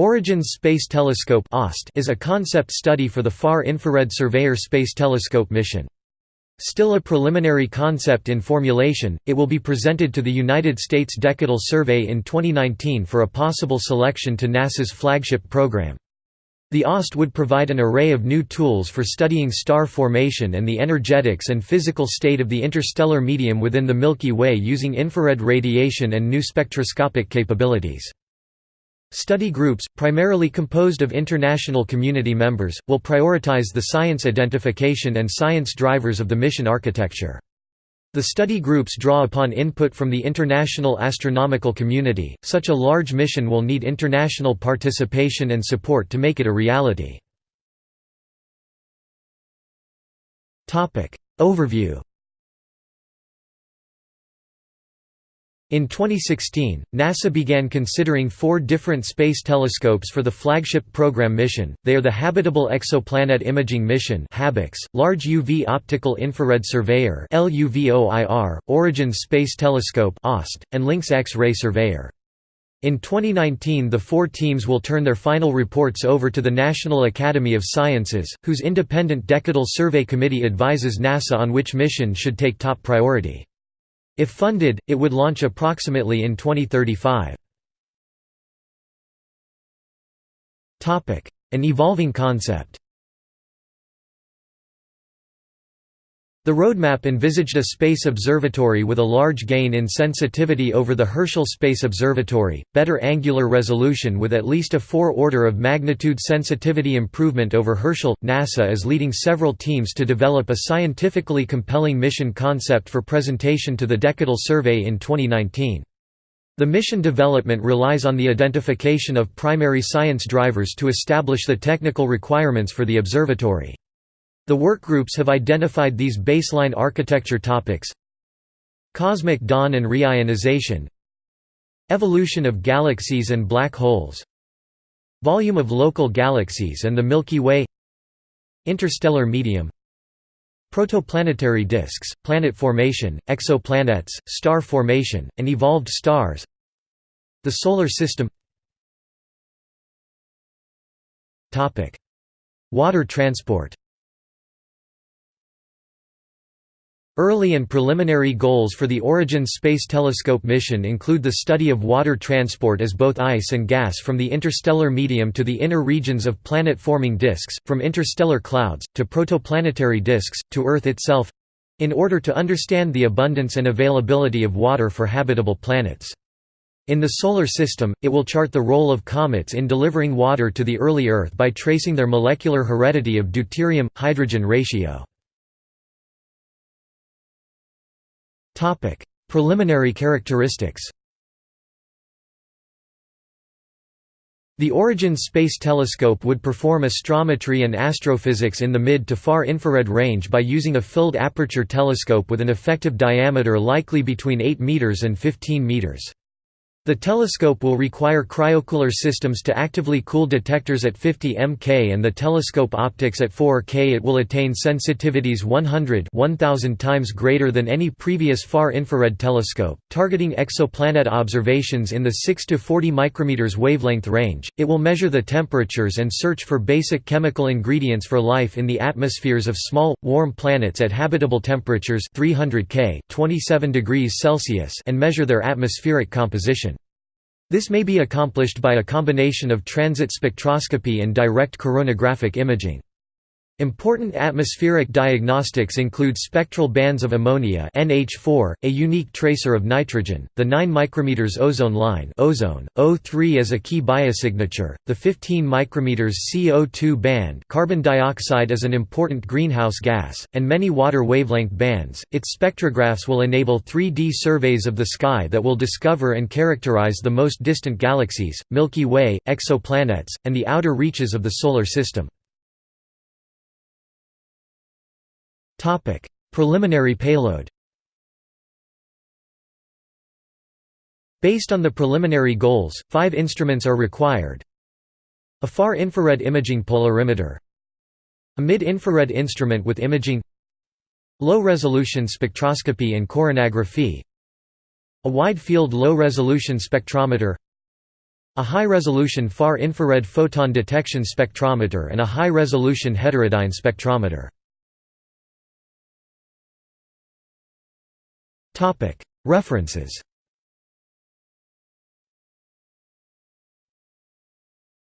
Origins Space Telescope is a concept study for the Far Infrared Surveyor Space Telescope mission. Still a preliminary concept in formulation, it will be presented to the United States Decadal Survey in 2019 for a possible selection to NASA's flagship program. The OST would provide an array of new tools for studying star formation and the energetics and physical state of the interstellar medium within the Milky Way using infrared radiation and new spectroscopic capabilities. Study groups, primarily composed of international community members, will prioritize the science identification and science drivers of the mission architecture. The study groups draw upon input from the international astronomical community. Such a large mission will need international participation and support to make it a reality. Topic: Overview In 2016, NASA began considering four different space telescopes for the flagship program mission. They are the Habitable Exoplanet Imaging Mission (HABEX), Large UV Optical Infrared Surveyor (LUVOIR), Origins Space Telescope (OST), and Lynx X-ray Surveyor. In 2019 the four teams will turn their final reports over to the National Academy of Sciences, whose independent Decadal Survey Committee advises NASA on which mission should take top priority. If funded, it would launch approximately in 2035. An evolving concept The roadmap envisaged a space observatory with a large gain in sensitivity over the Herschel Space Observatory, better angular resolution with at least a four order of magnitude sensitivity improvement over Herschel. NASA is leading several teams to develop a scientifically compelling mission concept for presentation to the Decadal Survey in 2019. The mission development relies on the identification of primary science drivers to establish the technical requirements for the observatory. The workgroups have identified these baseline architecture topics. Cosmic dawn and reionization. Evolution of galaxies and black holes. Volume of local galaxies and the Milky Way. Interstellar medium. Protoplanetary disks, planet formation, exoplanets, star formation, and evolved stars. The Solar System. Water transport Early and preliminary goals for the Origins Space Telescope mission include the study of water transport as both ice and gas from the interstellar medium to the inner regions of planet-forming disks, from interstellar clouds, to protoplanetary disks, to Earth itself—in order to understand the abundance and availability of water for habitable planets. In the Solar System, it will chart the role of comets in delivering water to the early Earth by tracing their molecular heredity of deuterium-hydrogen ratio. Preliminary characteristics The Origins Space Telescope would perform astrometry and astrophysics in the mid to far infrared range by using a filled aperture telescope with an effective diameter likely between 8 meters and 15 meters. The telescope will require cryocooler systems to actively cool detectors at 50 mK and the telescope optics at 4 K. It will attain sensitivities 100 1000 times greater than any previous far-infrared telescope, targeting exoplanet observations in the 6 to 40 micrometers wavelength range. It will measure the temperatures and search for basic chemical ingredients for life in the atmospheres of small, warm planets at habitable temperatures 300 K, 27 degrees Celsius, and measure their atmospheric composition. This may be accomplished by a combination of transit spectroscopy and direct coronagraphic imaging. Important atmospheric diagnostics include spectral bands of ammonia NH4, a unique tracer of nitrogen, the 9 micrometers ozone line ozone, O3 as a key biosignature, the 15 micrometers CO2 band carbon dioxide is an important greenhouse gas, and many water wavelength bands. Its spectrographs will enable 3D surveys of the sky that will discover and characterize the most distant galaxies, Milky Way, exoplanets, and the outer reaches of the Solar System. Topic: Preliminary payload. Based on the preliminary goals, five instruments are required. A far-infrared imaging polarimeter A mid-infrared instrument with imaging Low-resolution spectroscopy and coronagraphy A wide-field low-resolution spectrometer a high-resolution far-infrared photon detection spectrometer and a high-resolution heterodyne spectrometer. References